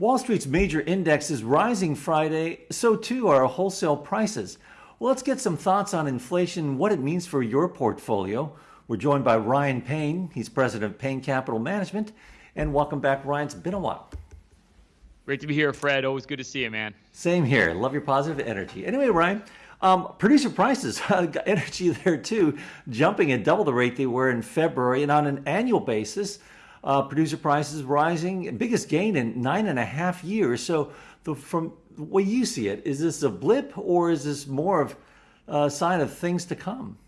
Wall Street's major index is rising Friday, so too are wholesale prices. Well, let's get some thoughts on inflation, what it means for your portfolio. We're joined by Ryan Payne. He's president of Payne Capital Management. And welcome back, Ryan. It's been a while. Great to be here, Fred. Always good to see you, man. Same here. Love your positive energy. Anyway, Ryan, um, producer prices, energy there too, jumping at double the rate they were in February. And on an annual basis, uh, producer prices rising, biggest gain in nine and a half years. So, the, from the way you see it, is this a blip or is this more of a sign of things to come?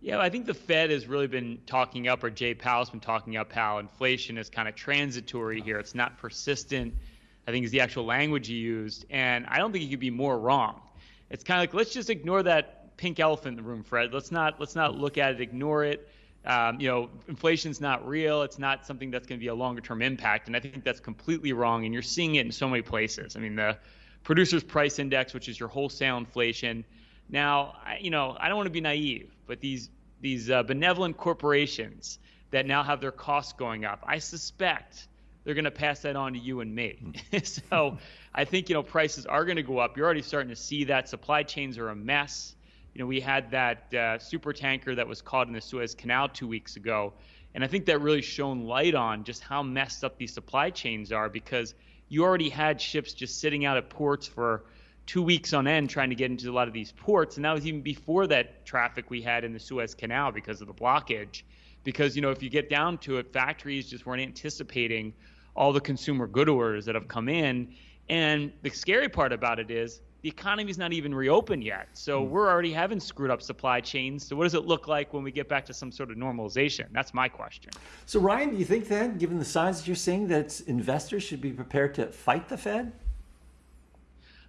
Yeah, I think the Fed has really been talking up, or Jay Powell's been talking up how inflation is kind of transitory here. It's not persistent. I think is the actual language he used, and I don't think he could be more wrong. It's kind of like let's just ignore that pink elephant in the room, Fred. Let's not let's not look at it, ignore it. Um, you know, inflation's not real. It's not something that's going to be a longer term impact, and I think that's completely wrong. And you're seeing it in so many places. I mean, the producers price index, which is your wholesale inflation. Now, I, you know, I don't want to be naive, but these these uh, benevolent corporations that now have their costs going up, I suspect they're going to pass that on to you and me. Hmm. so I think you know prices are going to go up. You're already starting to see that supply chains are a mess. You know, we had that uh, super tanker that was caught in the Suez Canal two weeks ago, and I think that really shone light on just how messed up these supply chains are because you already had ships just sitting out at ports for two weeks on end trying to get into a lot of these ports. And that was even before that traffic we had in the Suez Canal because of the blockage. Because, you know, if you get down to it, factories just weren't anticipating all the consumer good orders that have come in. And the scary part about it is the economy's not even reopened yet. So mm. we're already having screwed up supply chains. So what does it look like when we get back to some sort of normalization? That's my question. So Ryan, do you think then, given the signs that you're seeing, that investors should be prepared to fight the Fed?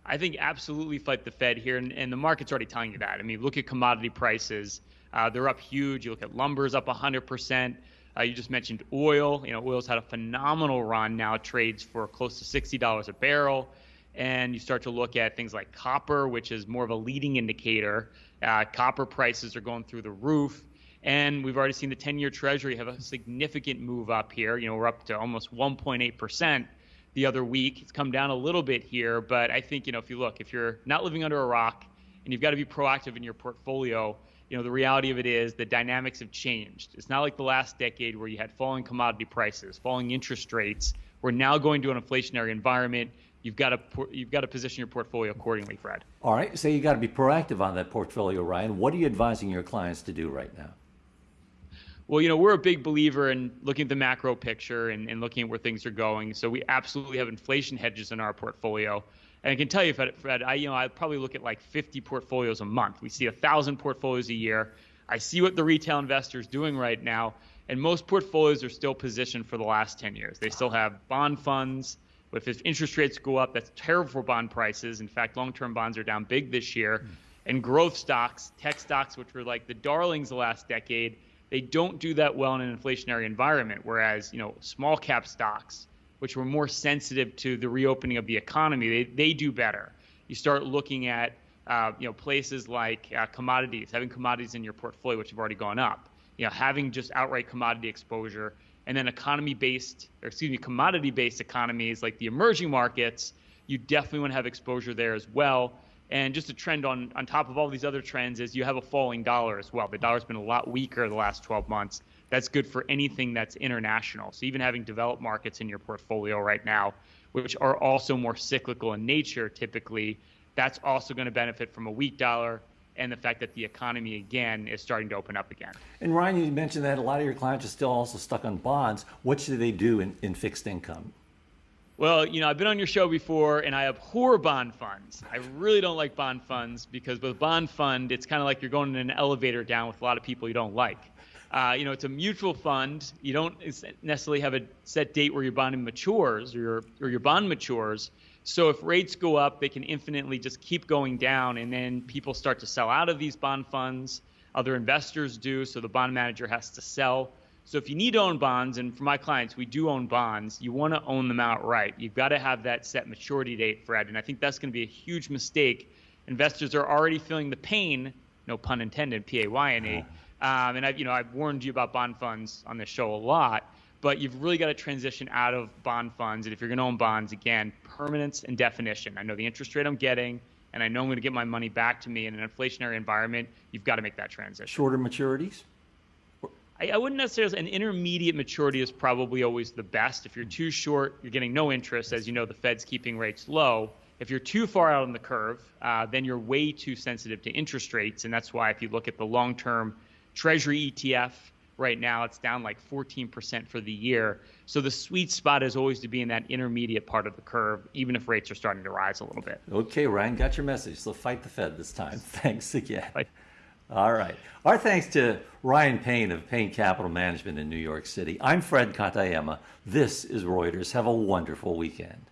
I think absolutely fight the Fed here, and, and the market's already telling you that. I mean, look at commodity prices; uh, they're up huge. You look at lumber's up 100%. Uh, you just mentioned oil. You know, oil's had a phenomenal run. Now trades for close to $60 a barrel. And you start to look at things like copper, which is more of a leading indicator. Uh, copper prices are going through the roof. And we've already seen the 10 year Treasury have a significant move up here. You know, we're up to almost 1.8% the other week. It's come down a little bit here, but I think, you know, if you look, if you're not living under a rock and you've got to be proactive in your portfolio, you know, the reality of it is the dynamics have changed. It's not like the last decade where you had falling commodity prices, falling interest rates. We're now going to an inflationary environment. You've got to you've got to position your portfolio accordingly, Fred. All right, so you got to be proactive on that portfolio, Ryan. What are you advising your clients to do right now? Well, you know, we're a big believer in looking at the macro picture and, and looking at where things are going. So we absolutely have inflation hedges in our portfolio. And I can tell you, Fred, I you know I probably look at like 50 portfolios a month. We see a thousand portfolios a year. I see what the retail investor is doing right now, and most portfolios are still positioned for the last 10 years. They still have bond funds. But if interest rates go up, that's terrible for bond prices. In fact, long-term bonds are down big this year. Mm. And growth stocks, tech stocks, which were like the darlings the last decade, they don't do that well in an inflationary environment. Whereas, you know, small cap stocks, which were more sensitive to the reopening of the economy, they, they do better. You start looking at, uh, you know, places like uh, commodities, having commodities in your portfolio, which have already gone up. You know, having just outright commodity exposure, and then economy-based, or excuse me, commodity-based economies like the emerging markets, you definitely want to have exposure there as well. And just a trend on, on top of all these other trends is you have a falling dollar as well. The dollar's been a lot weaker the last 12 months. That's good for anything that's international. So even having developed markets in your portfolio right now, which are also more cyclical in nature typically, that's also going to benefit from a weak dollar and the fact that the economy again is starting to open up again. And Ryan, you mentioned that a lot of your clients are still also stuck on bonds. What should they do in, in fixed income? Well, you know, I've been on your show before and I abhor bond funds. I really don't like bond funds because with a bond fund, it's kind of like you're going in an elevator down with a lot of people you don't like. Uh, you know, it's a mutual fund. You don't necessarily have a set date where your bond matures or your, or your bond matures. So if rates go up, they can infinitely just keep going down, and then people start to sell out of these bond funds. Other investors do, so the bond manager has to sell. So if you need to own bonds, and for my clients, we do own bonds, you want to own them outright. You've got to have that set maturity date, Fred. And I think that's going to be a huge mistake. Investors are already feeling the pain, no pun intended, P A Y N E. Um, and I've, you know, I've warned you about bond funds on this show a lot. But you've really got to transition out of bond funds. And if you're going to own bonds, again, permanence and definition. I know the interest rate I'm getting, and I know I'm going to get my money back to me in an inflationary environment. You've got to make that transition. Shorter maturities? I, I wouldn't necessarily. An intermediate maturity is probably always the best. If you're too short, you're getting no interest. As you know, the Fed's keeping rates low. If you're too far out on the curve, uh, then you're way too sensitive to interest rates, and that's why if you look at the long-term Treasury ETF right now, it's down like 14% for the year. So the sweet spot is always to be in that intermediate part of the curve, even if rates are starting to rise a little bit. Okay, Ryan, got your message. So fight the Fed this time. Thanks again. All right. Our thanks to Ryan Payne of Payne Capital Management in New York City. I'm Fred Katayama. This is Reuters. Have a wonderful weekend.